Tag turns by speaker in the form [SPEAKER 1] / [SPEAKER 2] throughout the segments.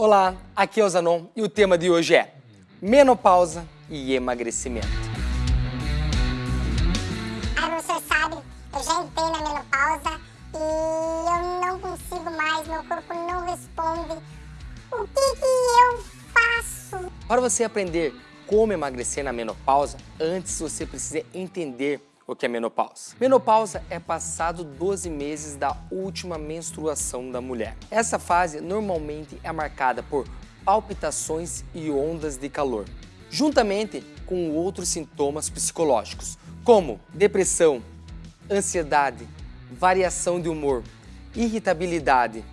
[SPEAKER 1] Olá, aqui é o Zanon e o tema de hoje é menopausa e emagrecimento.
[SPEAKER 2] Ah, você sabe, eu já entrei na menopausa e eu não consigo mais, meu corpo não responde. O que que eu faço?
[SPEAKER 1] Para você aprender como emagrecer na menopausa, antes você precisa entender o que é menopausa. Menopausa é passado 12 meses da última menstruação da mulher. Essa fase normalmente é marcada por palpitações e ondas de calor, juntamente com outros sintomas psicológicos, como depressão, ansiedade, variação de humor, irritabilidade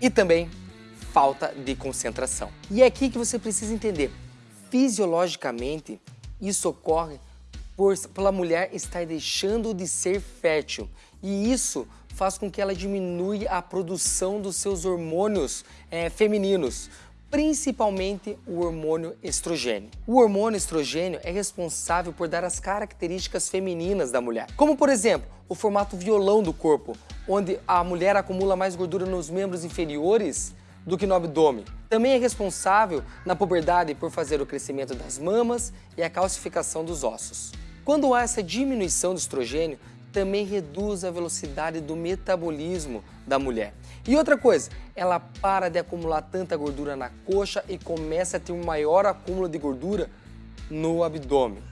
[SPEAKER 1] e também falta de concentração. E é aqui que você precisa entender, fisiologicamente, isso ocorre por, pela mulher estar deixando de ser fértil. E isso faz com que ela diminua a produção dos seus hormônios é, femininos, principalmente o hormônio estrogênio. O hormônio estrogênio é responsável por dar as características femininas da mulher, como por exemplo, o formato violão do corpo, onde a mulher acumula mais gordura nos membros inferiores do que no abdômen. Também é responsável na puberdade por fazer o crescimento das mamas e a calcificação dos ossos. Quando há essa diminuição do estrogênio, também reduz a velocidade do metabolismo da mulher. E outra coisa, ela para de acumular tanta gordura na coxa e começa a ter um maior acúmulo de gordura no abdômen.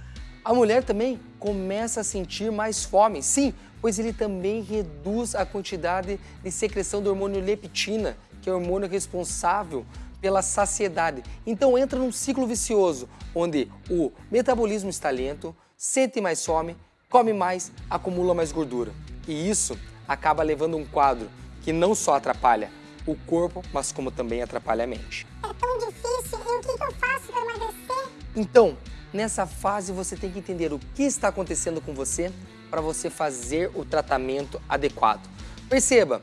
[SPEAKER 1] A mulher também começa a sentir mais fome, sim, pois ele também reduz a quantidade de secreção do hormônio leptina, que é o hormônio responsável pela saciedade. Então entra num ciclo vicioso, onde o metabolismo está lento, sente mais fome, come mais, acumula mais gordura. E isso acaba levando um quadro que não só atrapalha o corpo, mas como também atrapalha a mente.
[SPEAKER 2] É tão difícil, e o que, que eu faço para emagrecer?
[SPEAKER 1] Então, nessa fase você tem que entender o que está acontecendo com você para você fazer o tratamento adequado. Perceba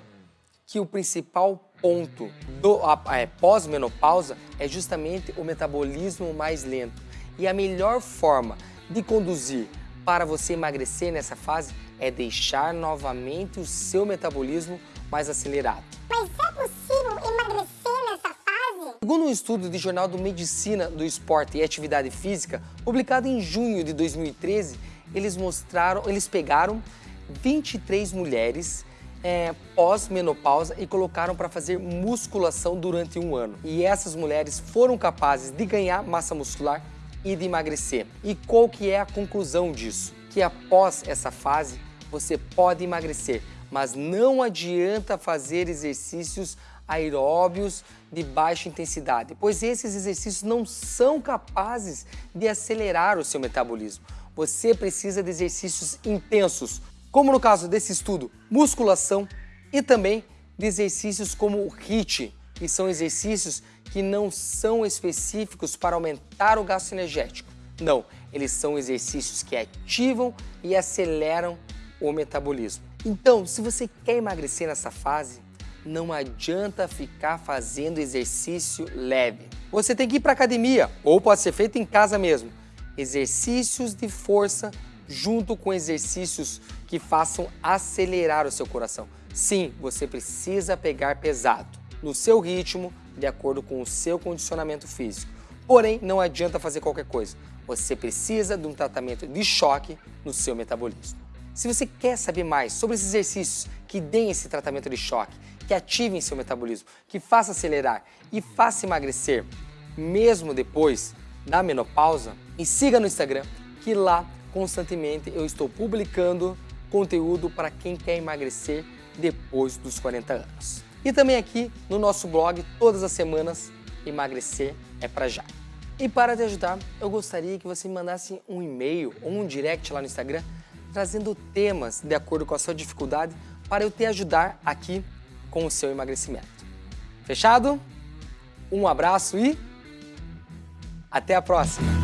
[SPEAKER 1] que o principal ponto do é, pós-menopausa é justamente o metabolismo mais lento. E a melhor forma de conduzir para você emagrecer nessa fase é deixar novamente o seu metabolismo mais acelerado.
[SPEAKER 2] Mas é possível emagrecer nessa fase?
[SPEAKER 1] Segundo um estudo do Jornal do Medicina do Esporte e Atividade Física, publicado em junho de 2013, eles mostraram, eles pegaram 23 mulheres é, pós-menopausa e colocaram para fazer musculação durante um ano. E essas mulheres foram capazes de ganhar massa muscular e de emagrecer. E qual que é a conclusão disso? Que após essa fase, você pode emagrecer, mas não adianta fazer exercícios aeróbios de baixa intensidade, pois esses exercícios não são capazes de acelerar o seu metabolismo. Você precisa de exercícios intensos, como no caso desse estudo, musculação e também de exercícios como o HIIT, que são exercícios que não são específicos para aumentar o gasto energético. Não, eles são exercícios que ativam e aceleram o metabolismo. Então, se você quer emagrecer nessa fase, não adianta ficar fazendo exercício leve. Você tem que ir para academia ou pode ser feito em casa mesmo. Exercícios de força junto com exercícios que façam acelerar o seu coração. Sim, você precisa pegar pesado no seu ritmo, de acordo com o seu condicionamento físico. Porém, não adianta fazer qualquer coisa. Você precisa de um tratamento de choque no seu metabolismo. Se você quer saber mais sobre esses exercícios que deem esse tratamento de choque, que ativem seu metabolismo, que faça acelerar e faça emagrecer, mesmo depois da menopausa, me siga no Instagram, que lá constantemente eu estou publicando conteúdo para quem quer emagrecer depois dos 40 anos. E também aqui no nosso blog, todas as semanas, emagrecer é para já. E para te ajudar, eu gostaria que você me mandasse um e-mail ou um direct lá no Instagram, trazendo temas de acordo com a sua dificuldade para eu te ajudar aqui com o seu emagrecimento. Fechado? Um abraço e até a próxima!